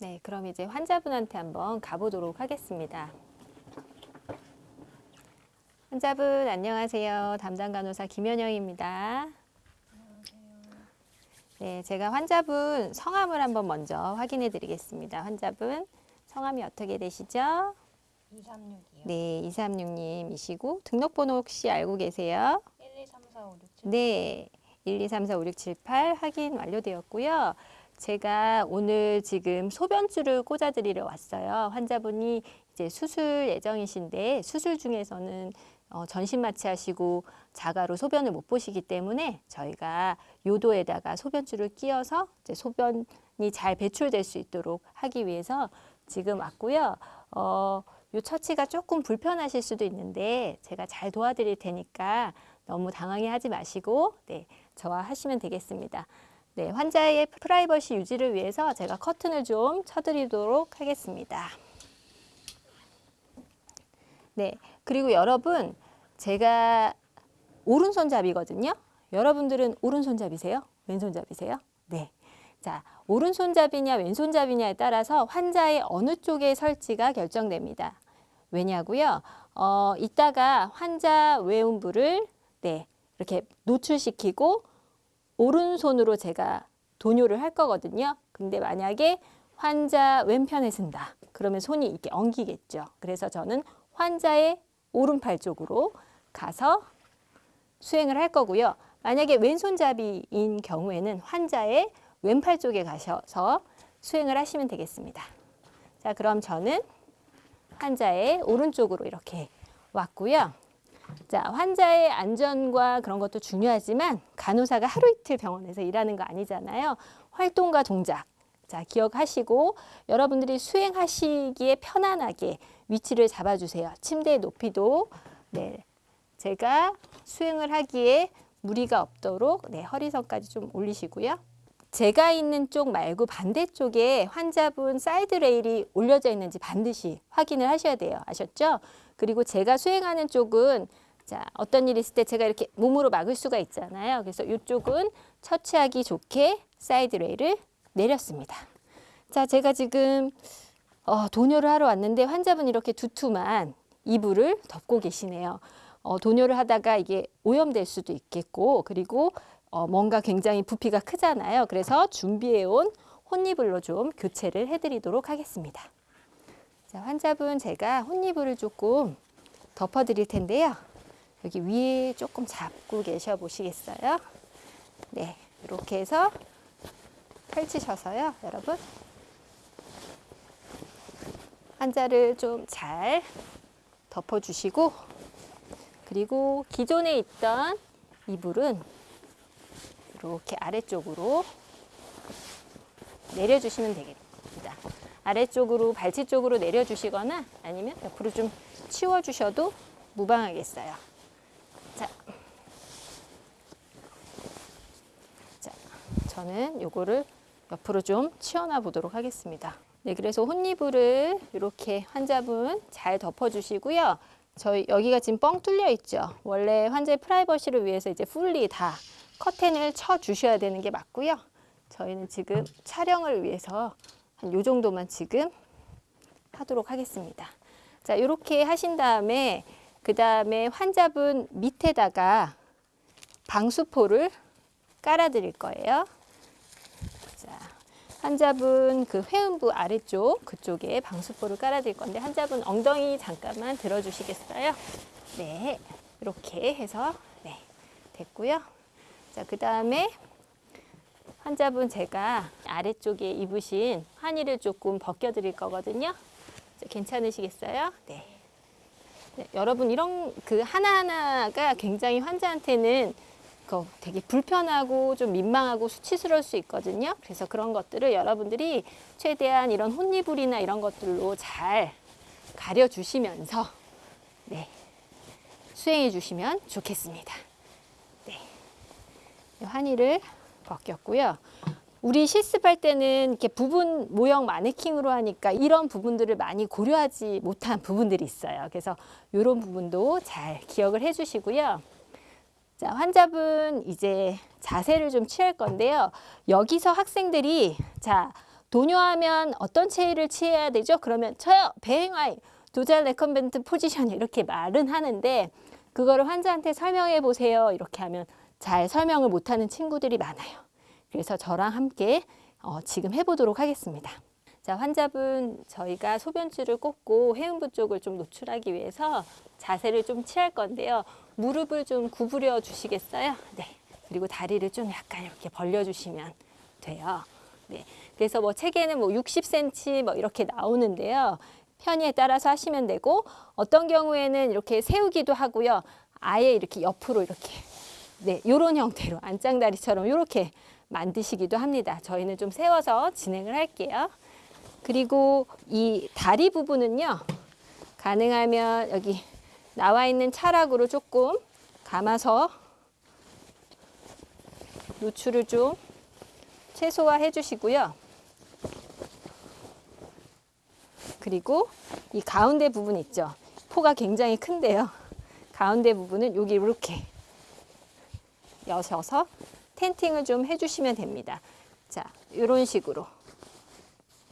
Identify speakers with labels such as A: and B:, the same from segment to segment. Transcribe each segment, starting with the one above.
A: 네, 그럼 이제 환자분한테 한번 가보도록 하겠습니다. 환자분 안녕하세요. 담당 간호사 김현영입니다. 네, 제가 환자분 성함을 한번 먼저 확인해 드리겠습니다. 환자분 성함이 어떻게 되시죠?
B: 236이요.
A: 네, 236님이시고 등록번호 혹시 알고 계세요?
B: 1, 2, 3, 4, 5, 6, 7.
A: 네, 1, 2, 3, 4, 5, 6, 7, 8 확인 완료되었고요. 제가 오늘 지금 소변줄을 꽂아드리러 왔어요. 환자분이 이제 수술 예정이신데 수술 중에서는 어, 전신 마취하시고 자가로 소변을 못 보시기 때문에 저희가 요도에다가 소변줄을 끼워서 이제 소변이 잘 배출될 수 있도록 하기 위해서 지금 왔고요. 어, 요 처치가 조금 불편하실 수도 있는데 제가 잘 도와드릴 테니까 너무 당황해 하지 마시고 네, 저와 하시면 되겠습니다. 네, 환자의 프라이버시 유지를 위해서 제가 커튼을 좀 쳐드리도록 하겠습니다. 네, 그리고 여러분 제가 오른손잡이거든요. 여러분들은 오른손잡이세요? 왼손잡이세요? 네. 자, 오른손잡이냐 왼손잡이냐에 따라서 환자의 어느 쪽에 설치가 결정됩니다. 왜냐고요? 어, 이따가 환자 외음부를 네, 이렇게 노출시키고 오른손으로 제가 도뇨를 할 거거든요. 근데 만약에 환자 왼편에 쓴다. 그러면 손이 이렇게 엉키겠죠. 그래서 저는 환자의 오른팔 쪽으로 가서 수행을 할 거고요. 만약에 왼손잡이인 경우에는 환자의 왼팔 쪽에 가셔서 수행을 하시면 되겠습니다. 자, 그럼 저는 환자의 오른쪽으로 이렇게 왔고요. 자, 환자의 안전과 그런 것도 중요하지만 간호사가 하루 이틀 병원에서 일하는 거 아니잖아요. 활동과 동작. 자, 기억하시고 여러분들이 수행하시기에 편안하게 위치를 잡아주세요. 침대의 높이도 네, 제가 수행을 하기에 무리가 없도록 네, 허리선까지 좀 올리시고요. 제가 있는 쪽 말고 반대쪽에 환자분 side rail이 올려져 있는지 반드시 확인을 하셔야 돼요. 아셨죠? 그리고 제가 수행하는 쪽은 자, 어떤 일이 있을 때 제가 이렇게 몸으로 막을 수가 있잖아요. 그래서 이쪽은 처치하기 좋게 side rail을 내렸습니다. 자, 제가 지금 어, 도뇨를 하러 왔는데 환자분 이렇게 두툼한 이불을 덮고 계시네요. 어, 도뇨를 하다가 이게 오염될 수도 있겠고 그리고 어, 뭔가 굉장히 부피가 크잖아요. 그래서 준비해온 홑이불로 좀 교체를 해드리도록 하겠습니다. 자, 환자분 제가 혼이불을 조금 덮어드릴 텐데요. 여기 위에 조금 잡고 계셔 보시겠어요? 네, 이렇게 해서 펼치셔서요, 여러분. 환자를 좀 잘 덮어주시고 그리고 기존에 있던 이불은 이렇게 아래쪽으로 내려주시면 되겠습니다. 아래쪽으로 발치 쪽으로 내려주시거나 아니면 옆으로 좀 치워주셔도 무방하겠어요. 자, 자, 저는 요거를 옆으로 좀 치워놔 보도록 하겠습니다. 네, 그래서 혼이불을 이렇게 환자분 잘 덮어주시고요. 저희 여기가 지금 뻥 뚫려 있죠. 원래 환자의 프라이버시를 위해서 이제 풀리 다 커튼을 쳐 주셔야 되는 게 맞고요. 저희는 지금 촬영을 위해서 한 요 정도만 지금 하도록 하겠습니다. 자, 이렇게 하신 다음에 그 다음에 환자분 밑에다가 방수포를 깔아 드릴 거예요. 자, 환자분 그 회음부 아래쪽 그쪽에 방수포를 깔아 드릴 건데 환자분 엉덩이 잠깐만 들어 주시겠어요? 네. 이렇게 해서 네. 됐고요. 자, 그 다음에 환자분 제가 아래쪽에 입으신 환의를 조금 벗겨 드릴 거거든요. 자, 괜찮으시겠어요? 네. 네, 여러분 이런 그 하나하나가 굉장히 환자한테는 그 되게 불편하고 좀 민망하고 수치스러울 수 있거든요. 그래서 그런 것들을 여러분들이 최대한 이런 혼이불이나 이런 것들로 잘 가려주시면서 네, 수행해 주시면 좋겠습니다. 네, 환희를 벗겼고요. 우리 실습할 때는 이렇게 부분 모형 마네킹으로 하니까 이런 부분들을 많이 고려하지 못한 부분들이 있어요. 그래서 이런 부분도 잘 기억을 해주시고요. 자, 환자분 이제 자세를 좀 취할 건데요. 여기서 학생들이 자 도뇨하면 어떤 체위를 취해야 되죠? 그러면 저요 배횡와위 dorsal recumbent position 이렇게 말은 하는데 그거를 환자한테 설명해 보세요 이렇게 하면 잘 설명을 못하는 친구들이 많아요. 그래서 저랑 함께 어, 지금 해보도록 하겠습니다. 자 환자분 저희가 소변줄을 꽂고 회음부 쪽을 좀 노출하기 위해서 자세를 좀 취할 건데요. 무릎을 좀 구부려 주시겠어요? 네. 그리고 다리를 좀 약간 이렇게 벌려 주시면 돼요. 네. 그래서 뭐 책에는 뭐 60cm 뭐 이렇게 나오는데요. 편의에 따라서 하시면 되고 어떤 경우에는 이렇게 세우기도 하고요. 아예 이렇게 옆으로 이렇게 네, 요런 형태로 안짱다리처럼 이렇게 만드시기도 합니다. 저희는 좀 세워서 진행을 할게요. 그리고 이 다리 부분은요. 가능하면 여기 나와 있는 차락으로 조금 감아서 노출을 좀 최소화해 주시고요. 그리고 이 가운데 부분 있죠. 포가 굉장히 큰데요. 가운데 부분은 여기 이렇게 여셔서 텐팅을 좀 해주시면 됩니다. 자, 이런 식으로.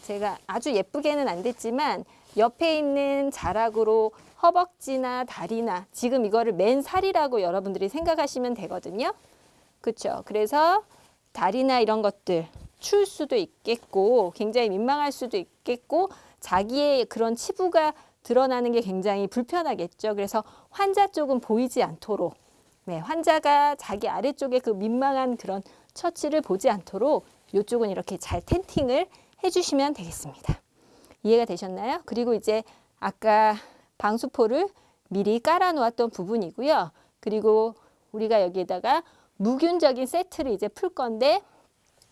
A: 제가 아주 예쁘게는 안 됐지만 옆에 있는 자락으로 허벅지나 다리나 지금 이거를 맨살이라고 여러분들이 생각하시면 되거든요. 그렇죠. 그래서 다리나 이런 것들 추울 수도 있겠고 굉장히 민망할 수도 있겠고 자기의 그런 치부가 드러나는 게 굉장히 불편하겠죠. 그래서 환자 쪽은 보이지 않도록 네, 환자가 자기 아래쪽에 그 민망한 그런 처치를 보지 않도록 이쪽은 이렇게 잘 tenting을 해주시면 되겠습니다. 이해가 되셨나요? 그리고 이제 아까 방수포를 미리 깔아 놓았던 부분이고요. 그리고 우리가 여기에다가 무균적인 세트를 이제 풀 건데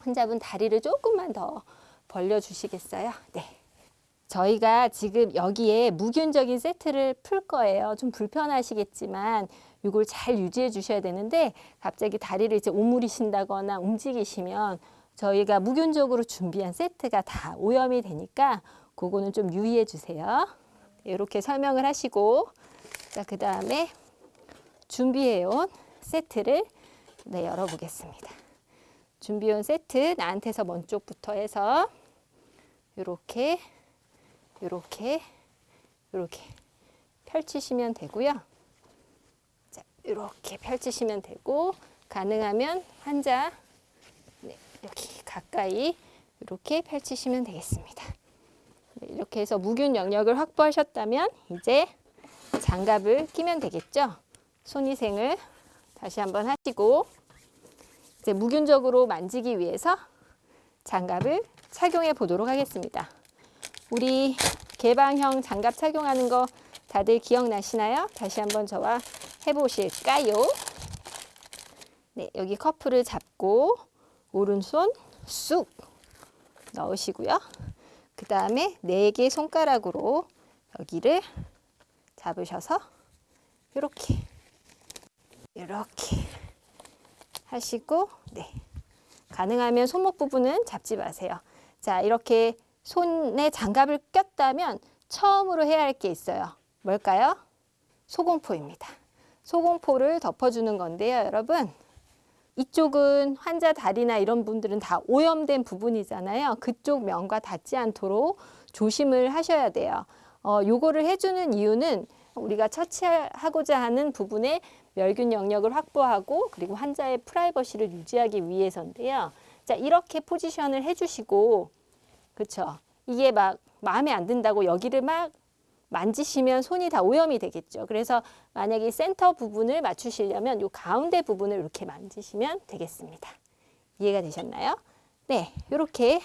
A: 환자분 다리를 조금만 더 벌려 주시겠어요? 네. 저희가 지금 여기에 무균적인 세트를 풀 거예요. 좀 불편하시겠지만 이걸 잘 유지해 주셔야 되는데 갑자기 다리를 이제 오므리신다거나 움직이시면 저희가 무균적으로 준비한 세트가 다 오염이 되니까 그거는 좀 유의해 주세요. 이렇게 설명을 하시고 자, 그 다음에 준비해 온 세트를 네, 열어 보겠습니다. 준비해 온 세트 나한테서 먼 쪽부터 해서 이렇게 이렇게 이렇게 펼치시면 되고요. 자, 이렇게 펼치시면 되고 가능하면 환자 네, 여기 가까이 이렇게 펼치시면 되겠습니다. 네, 이렇게 해서 무균 영역을 확보하셨다면 이제 장갑을 끼면 되겠죠. 손위생을 다시 한번 하시고 이제 무균적으로 만지기 위해서 장갑을 착용해 보도록 하겠습니다. 우리 개방형 장갑 착용하는 거 다들 기억나시나요? 다시 한번 저와 해보실까요? 네, 여기 커프를 잡고 오른손 쑥 넣으시고요. 그 다음에 네 개 손가락으로 여기를 잡으셔서 이렇게 이렇게 하시고 네 가능하면 손목 부분은 잡지 마세요. 자 이렇게 손에 장갑을 꼈다면 처음으로 해야 할 게 있어요. 뭘까요? 소공포입니다. 소공포를 덮어주는 건데요, 여러분. 이쪽은 환자 다리나 이런 분들은 다 오염된 부분이잖아요. 그쪽 면과 닿지 않도록 조심을 하셔야 돼요. 어, 요거를 해주는 이유는 우리가 처치하고자 하는 부분의 멸균 영역을 확보하고 그리고 환자의 프라이버시를 유지하기 위해서인데요. 자, 이렇게 포지션을 해주시고 그렇죠. 이게 막 마음에 안 든다고 여기를 막 만지시면 손이 다 오염이 되겠죠. 그래서 만약에 센터 부분을 맞추시려면 이 가운데 부분을 이렇게 만지시면 되겠습니다. 이해가 되셨나요? 네, 이렇게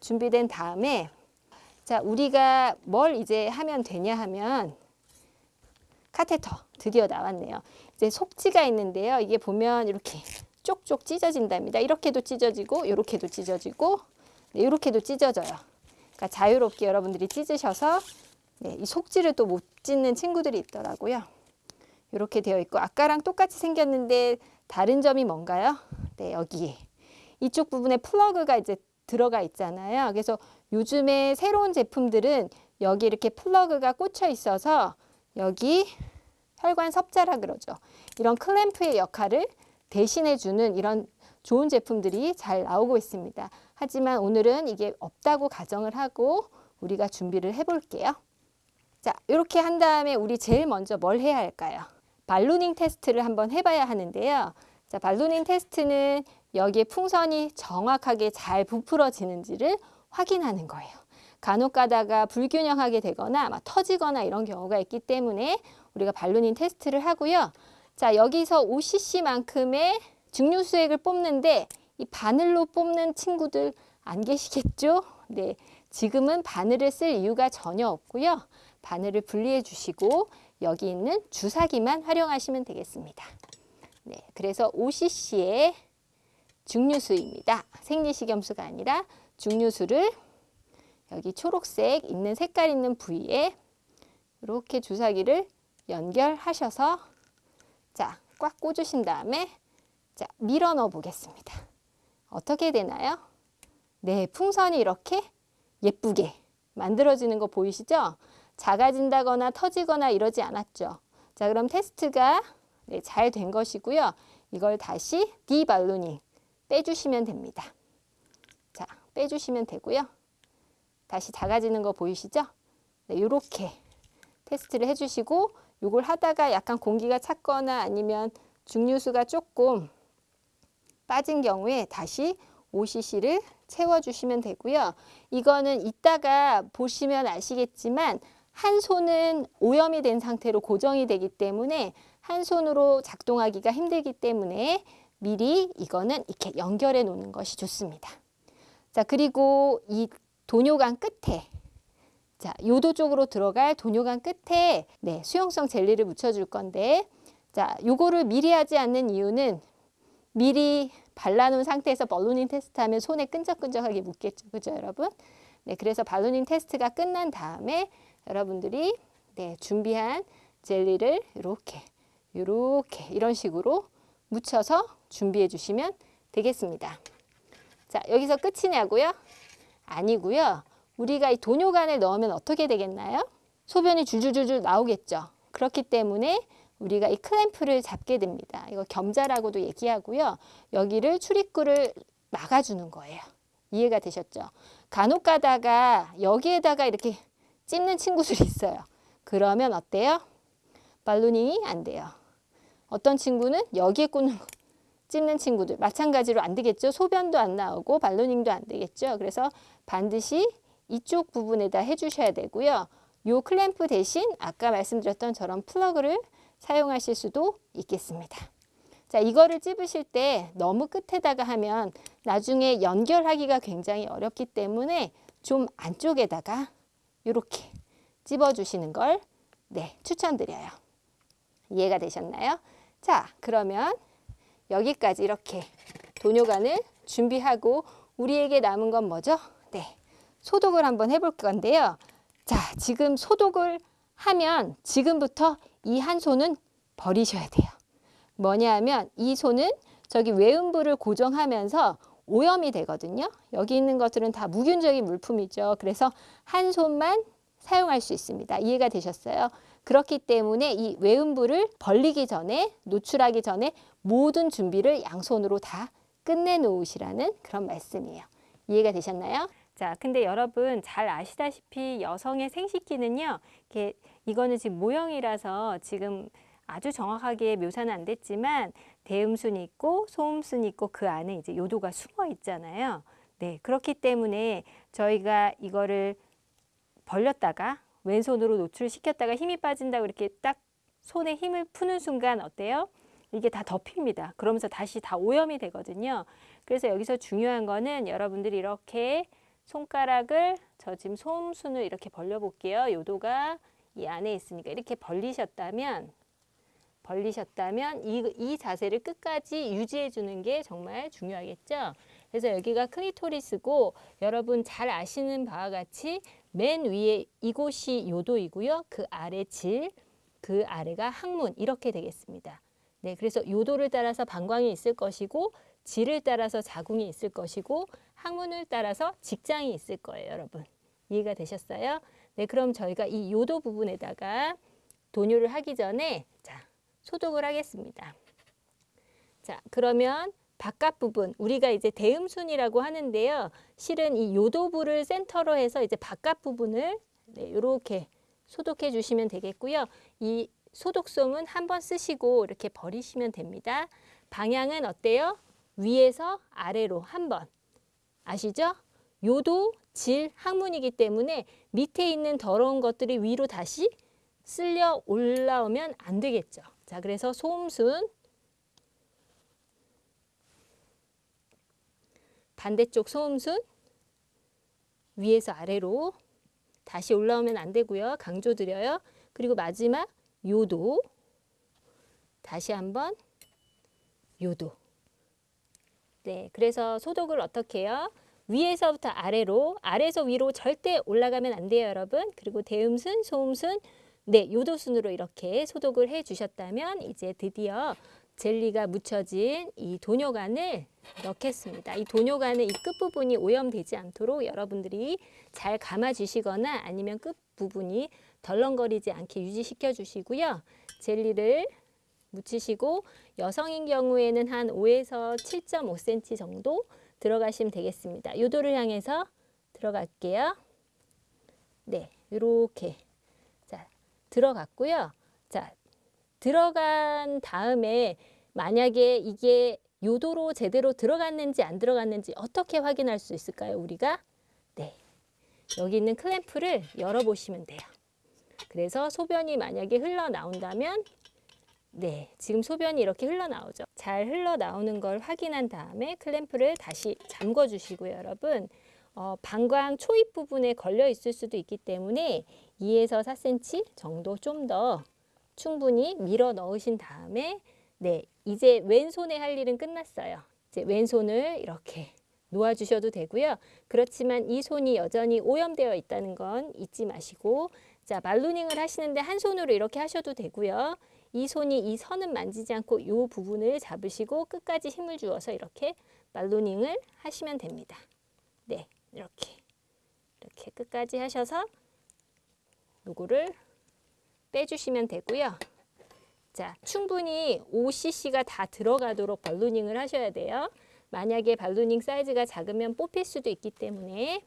A: 준비된 다음에 자 우리가 뭘 이제 하면 되냐 하면 카테터 드디어 나왔네요. 이제 속지가 있는데요. 이게 보면 이렇게 쪽쪽 찢어진답니다. 이렇게도 찢어지고 이렇게도 찢어지고 네, 이렇게도 찢어져요. 그러니까 자유롭게 여러분들이 찢으셔서 네, 이 속지를 또못 찢는 친구들이 있더라고요. 이렇게 되어 있고 아까랑 똑같이 생겼는데 다른 점이 뭔가요? 네, 여기에 이쪽 부분에 플러그가 이제 들어가 있잖아요. 그래서 요즘에 새로운 제품들은 여기 이렇게 플러그가 꽂혀 있어서 여기 혈관 섭자라 그러죠. 이런 클램프의 역할을 대신해 주는 이런 좋은 제품들이 잘 나오고 있습니다. 하지만 오늘은 이게 없다고 가정을 하고 우리가 준비를 해볼게요. 자, 이렇게 한 다음에 우리 제일 먼저 뭘 해야 할까요? ballooning 테스트를 한번 해봐야 하는데요. 자, ballooning 테스트는 여기에 풍선이 정확하게 잘 부풀어지는지를 확인하는 거예요. 간혹 가다가 불균형하게 되거나 막 터지거나 이런 경우가 있기 때문에 우리가 발루닝 테스트를 하고요. 자, 여기서 5cc만큼의 증류 수액을 뽑는데 이 바늘로 뽑는 친구들 안 계시겠죠? 네. 지금은 바늘을 쓸 이유가 전혀 없고요. 바늘을 분리해 주시고 여기 있는 주사기만 활용하시면 되겠습니다. 네. 그래서 5cc의 증류수입니다. 생리식염수가 아니라 증류수를 여기 초록색 있는 색깔 있는 부위에 이렇게 주사기를 연결하셔서 자, 꽉 꽂으신 다음에 자, 밀어 넣어 보겠습니다. 어떻게 되나요? 네, 풍선이 이렇게 예쁘게 만들어지는 거 보이시죠? 작아진다거나 터지거나 이러지 않았죠. 자, 그럼 테스트가 네, 잘 된 것이고요. 이걸 다시 디발루닝 빼주시면 됩니다. 자, 빼주시면 되고요. 다시 작아지는 거 보이시죠? 네, 이렇게 테스트를 해주시고 이걸 하다가 약간 공기가 찼거나 아니면 증류수가 조금 빠진 경우에 다시 5cc를 채워주시면 되고요. 이거는 이따가 보시면 아시겠지만 한 손은 오염이 된 상태로 고정이 되기 때문에 한 손으로 작동하기가 힘들기 때문에 미리 이거는 이렇게 연결해 놓는 것이 좋습니다. 자, 그리고 이 도뇨관 끝에 자, 요도 쪽으로 들어갈 도뇨관 끝에 네, 수용성 젤리를 묻혀 줄 건데 자, 요거를 미리 하지 않는 이유는 미리 발라놓은 상태에서 발루닝 테스트하면 손에 끈적끈적하게 묻겠죠. 그죠, 여러분? 네, 그래서 발루닝 테스트가 끝난 다음에 여러분들이 네, 준비한 젤리를 이렇게 이렇게 이런 식으로 묻혀서 준비해 주시면 되겠습니다. 자, 여기서 끝이냐고요? 아니고요. 우리가 이 도뇨관을 넣으면 어떻게 되겠나요? 소변이 줄줄줄줄 나오겠죠. 그렇기 때문에 우리가 이 클램프를 잡게 됩니다. 이거 겸자라고도 얘기하고요. 여기를 출입구를 막아주는 거예요. 이해가 되셨죠? 간혹 가다가 여기에다가 이렇게 찝는 친구들이 있어요. 그러면 어때요? ballooning이 안 돼요. 어떤 친구는 여기에 꽂는 찝는 친구들 마찬가지로 안 되겠죠. 소변도 안 나오고 ballooning도 안 되겠죠. 그래서 반드시 이쪽 부분에다 해주셔야 되고요. 요 클램프 대신 아까 말씀드렸던 저런 플러그를 사용하실 수도 있겠습니다. 자, 이거를 찝으실 때 너무 끝에다가 하면 나중에 연결하기가 굉장히 어렵기 때문에 좀 안쪽에다가 이렇게 찝어주시는 걸 네, 추천드려요. 이해가 되셨나요? 자, 그러면 여기까지 이렇게 도뇨관을 준비하고 우리에게 남은 건 뭐죠? 네, 소독을 한번 해볼 건데요. 자, 지금 소독을 하면 지금부터 이 한 손은 버리셔야 돼요. 뭐냐 하면 이 손은 저기 외음부를 고정하면서 오염이 되거든요. 여기 있는 것들은 다 무균적인 물품이죠. 그래서 한 손만 사용할 수 있습니다. 이해가 되셨어요? 그렇기 때문에 이 외음부를 벌리기 전에 노출하기 전에 모든 준비를 양손으로 다 끝내 놓으시라는 그런 말씀이에요. 이해가 되셨나요? 자, 근데 여러분 잘 아시다시피 여성의 생식기는요. 이렇게 이거는 지금 모형이라서 지금 아주 정확하게 묘사는 안 됐지만 대음순이 있고 소음순이 있고 그 안에 이제 요도가 숨어 있잖아요. 네, 그렇기 때문에 저희가 이거를 벌렸다가 왼손으로 노출시켰다가 힘이 빠진다고 이렇게 딱 손에 힘을 푸는 순간 어때요? 이게 다 덮입니다. 그러면서 다시 다 오염이 되거든요. 그래서 여기서 중요한 거는 여러분들이 이렇게 손가락을 저 지금 솜순을 이렇게 벌려 볼게요. 요도가 이 안에 있으니까 이렇게 벌리셨다면 벌리셨다면 이, 이 자세를 끝까지 유지해 주는 게 정말 중요하겠죠. 그래서 여기가 클리토리스고 여러분 잘 아시는 바와 같이 맨 위에 이곳이 요도이고요. 그 아래 질, 그 아래가 항문 이렇게 되겠습니다. 네, 그래서 요도를 따라서 방광이 있을 것이고 질을 따라서 자궁이 있을 것이고 항문을 따라서 직장이 있을 거예요, 여러분. 이해가 되셨어요? 네, 그럼 저희가 이 요도 부분에다가 도뇨를 하기 전에 자, 소독을 하겠습니다. 자, 그러면 바깥 부분 우리가 이제 대음순이라고 하는데요. 실은 이 요도부를 센터로 해서 이제 바깥 부분을 네, 이렇게 소독해 주시면 되겠고요. 이 소독솜은 한 번 쓰시고 이렇게 버리시면 됩니다. 방향은 어때요? 위에서 아래로 한 번. 아시죠? 요도 질 항문이기 때문에 밑에 있는 더러운 것들이 위로 다시 쓸려 올라오면 안 되겠죠. 자, 그래서 소음순 반대쪽 소음순 위에서 아래로 다시 올라오면 안 되고요. 강조 드려요. 그리고 마지막 요도 다시 한번 요도 네, 그래서 소독을 어떻게 해요? 위에서부터 아래로, 아래에서 위로 절대 올라가면 안 돼요, 여러분. 그리고 대음순, 소음순, 네, 요도순으로 이렇게 소독을 해 주셨다면 이제 드디어 젤리가 묻혀진 이 도뇨관을 넣겠습니다. 이 도뇨관의 이 끝부분이 오염되지 않도록 여러분들이 잘 감아 주시거나 아니면 끝부분이 덜렁거리지 않게 유지시켜 주시고요. 젤리를 묻히시고 여성인 경우에는 한 5에서 7.5cm 정도 들어가시면 되겠습니다. 요도를 향해서 들어갈게요. 네, 이렇게 자 들어갔고요. 자 들어간 다음에 만약에 이게 요도로 제대로 들어갔는지 안 들어갔는지 어떻게 확인할 수 있을까요? 우리가 네 여기 있는 클램프를 열어보시면 돼요. 그래서 소변이 만약에 흘러나온다면 네, 지금 소변이 이렇게 흘러나오죠. 잘 흘러나오는 걸 확인한 다음에 클램프를 다시 잠궈 주시고요, 여러분. 어, 방광 초입 부분에 걸려 있을 수도 있기 때문에 2에서 4cm 정도 좀 더 충분히 밀어 넣으신 다음에 네, 이제 왼손에 할 일은 끝났어요. 이제 왼손을 이렇게 놓아 주셔도 되고요. 그렇지만 이 손이 여전히 오염되어 있다는 건 잊지 마시고 자, 말루닝을 하시는데 한 손으로 이렇게 하셔도 되고요. 이 손이 이 선은 만지지 않고 이 부분을 잡으시고 끝까지 힘을 주어서 이렇게 말로닝을 하시면 됩니다. 네, 이렇게 이렇게 끝까지 하셔서 요거를 빼주시면 되고요. 자, 충분히 5cc가 다 들어가도록 발루닝을 하셔야 돼요. 만약에 발루닝 사이즈가 작으면 뽑힐 수도 있기 때문에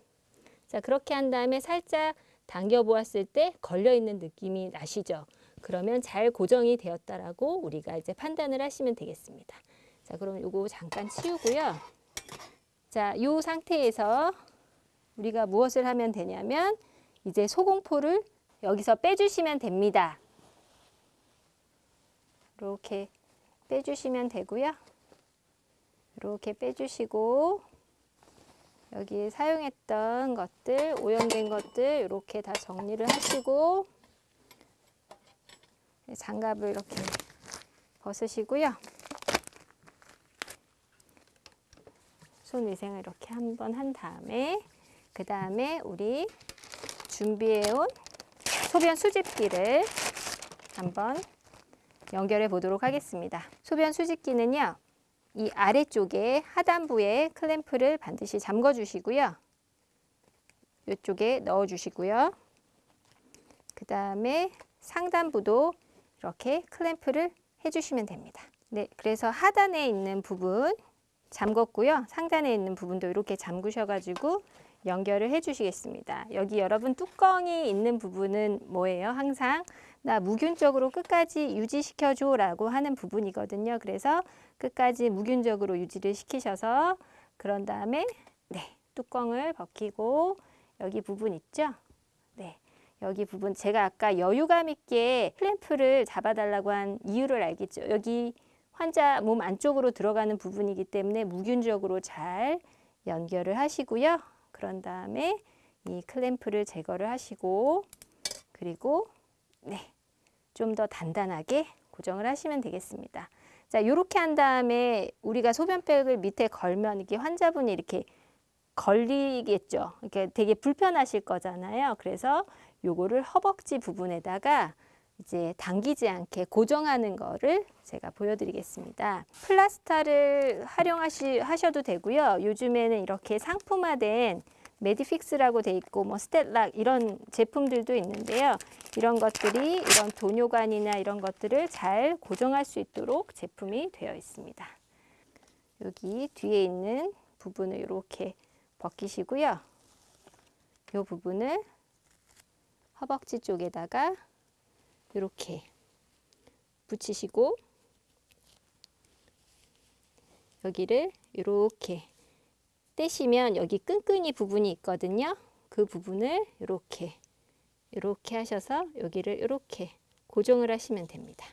A: 자, 그렇게 한 다음에 살짝 당겨 보았을 때 걸려 있는 느낌이 나시죠? 그러면 잘 고정이 되었다라고 우리가 이제 판단을 하시면 되겠습니다. 자, 그럼 요거 잠깐 치우고요. 자, 요 상태에서 우리가 무엇을 하면 되냐면 이제 소공포를 여기서 빼주시면 됩니다. 이렇게 빼주시면 되고요. 이렇게 빼주시고 여기 사용했던 것들, 오염된 것들 이렇게 다 정리를 하시고 장갑을 이렇게 벗으시고요. 손 위생을 이렇게 한번 한 다음에 그 다음에 우리 준비해온 소변 수집기를 한번 연결해 보도록 하겠습니다. 소변 수집기는요. 이 아래쪽에 하단부에 클램프를 반드시 잠궈 주시고요. 이쪽에 넣어 주시고요. 그 다음에 상단부도 이렇게 클램프를 해주시면 됩니다. 네, 그래서 하단에 있는 부분 잠궜고요. 상단에 있는 부분도 이렇게 잠그셔가지고 연결을 해주시겠습니다. 여기 여러분 뚜껑이 있는 부분은 뭐예요? 항상 나 무균적으로 끝까지 유지시켜줘 라고 하는 부분이거든요. 그래서 끝까지 무균적으로 유지를 시키셔서 그런 다음에 네, 뚜껑을 벗기고 여기 부분 있죠? 네, 여기 부분 제가 아까 여유감 있게 클램프를 잡아달라고 한 이유를 알겠죠. 여기 환자 몸 안쪽으로 들어가는 부분이기 때문에 무균적으로 잘 연결을 하시고요. 그런 다음에 이 클램프를 제거를 하시고 그리고 네, 좀 더 단단하게 고정을 하시면 되겠습니다. 자, 이렇게 한 다음에 우리가 소변백을 밑에 걸면 이게 환자분이 이렇게 걸리겠죠. 이렇게 되게 불편하실 거잖아요. 그래서 요거를 허벅지 부분에다가 이제 당기지 않게 고정하는 거를 제가 보여드리겠습니다. plaster를 활용하시 하셔도 되고요. 요즘에는 이렇게 상품화된 메디픽스라고 돼 있고 뭐 StatLock 이런 제품들도 있는데요. 이런 것들이 이런 도뇨관이나 이런 것들을 잘 고정할 수 있도록 제품이 되어 있습니다. 여기 뒤에 있는 부분을 이렇게 벗기시고요. 이 부분을 허벅지 쪽에다가 이렇게 붙이시고 여기를 이렇게 떼시면 여기 끈끈이 부분이 있거든요. 그 부분을 이렇게 이렇게 하셔서 여기를 이렇게 고정을 하시면 됩니다.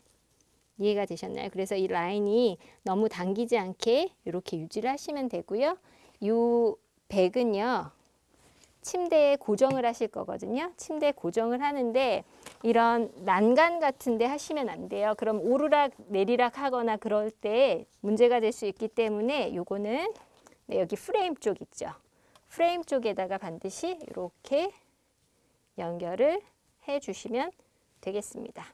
A: 이해가 되셨나요? 그래서 이 라인이 너무 당기지 않게 이렇게 유지를 하시면 되고요. 이 백은요. 침대에 고정을 하실 거거든요. 침대에 고정을 하는데 이런 난간 같은 데 하시면 안 돼요. 그럼 오르락 내리락 하거나 그럴 때 문제가 될 수 있기 때문에 요거는 네, 여기 프레임 쪽 있죠. 프레임 쪽에다가 반드시 이렇게 연결을 해 주시면 되겠습니다.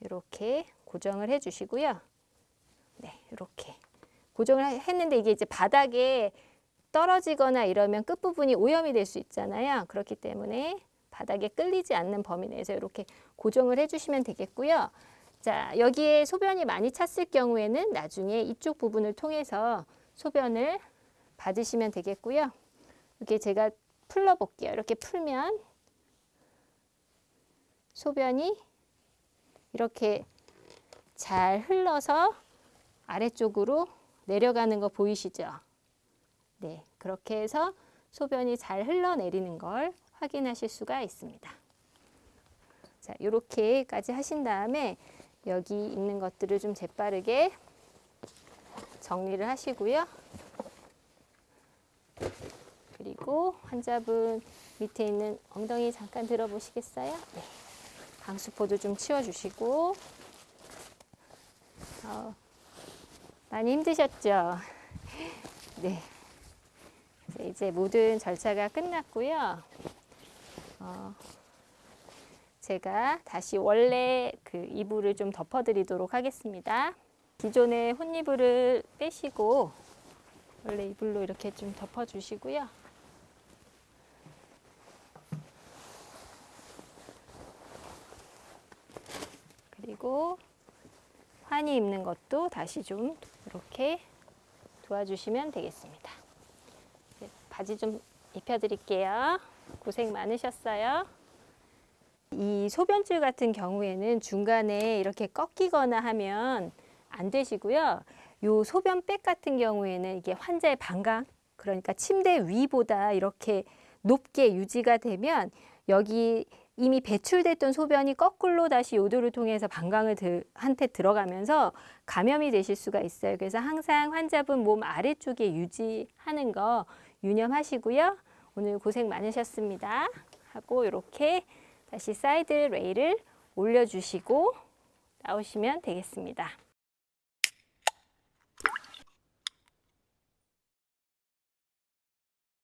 A: 이렇게 고정을 해 주시고요. 네, 이렇게 고정을 했는데 이게 이제 바닥에 떨어지거나 이러면 끝부분이 오염이 될 수 있잖아요. 그렇기 때문에 바닥에 끌리지 않는 범위 내에서 이렇게 고정을 해주시면 되겠고요. 자, 여기에 소변이 많이 찼을 경우에는 나중에 이쪽 부분을 통해서 소변을 받으시면 되겠고요. 이렇게 제가 풀러볼게요. 이렇게 풀면 소변이 이렇게 잘 흘러서 아래쪽으로 내려가는 거 보이시죠? 네, 그렇게 해서 소변이 잘 흘러내리는 걸 확인하실 수가 있습니다. 자, 이렇게까지 하신 다음에 여기 있는 것들을 좀 재빠르게 정리를 하시고요. 그리고 환자분 밑에 있는 엉덩이 잠깐 들어보시겠어요? 네. 방수포도 좀 치워주시고 어, 많이 힘드셨죠? 네. 네, 이제 모든 절차가 끝났고요. 어, 제가 다시 원래 그 이불을 좀 덮어 드리도록 하겠습니다. 기존의 혼이불을 빼시고 원래 이불로 이렇게 좀 덮어 주시고요. 그리고 환이 입는 것도 다시 좀 이렇게 도와주시면 되겠습니다. 이제 바지 좀 입혀드릴게요. 고생 많으셨어요. 이 소변줄 같은 경우에는 중간에 이렇게 꺾이거나 하면 안 되시고요. 요 소변백 같은 경우에는 이게 환자의 방광, 그러니까 침대 위보다 이렇게 높게 유지가 되면 여기 이미 배출됐던 소변이 거꾸로 다시 요도를 통해서 방광을 들, 한테 들어가면서 감염이 되실 수가 있어요. 그래서 항상 환자분 몸 아래쪽에 유지하는 거 유념하시고요. 오늘 고생 많으셨습니다. 하고 이렇게 다시 side rail을 올려주시고 나오시면 되겠습니다.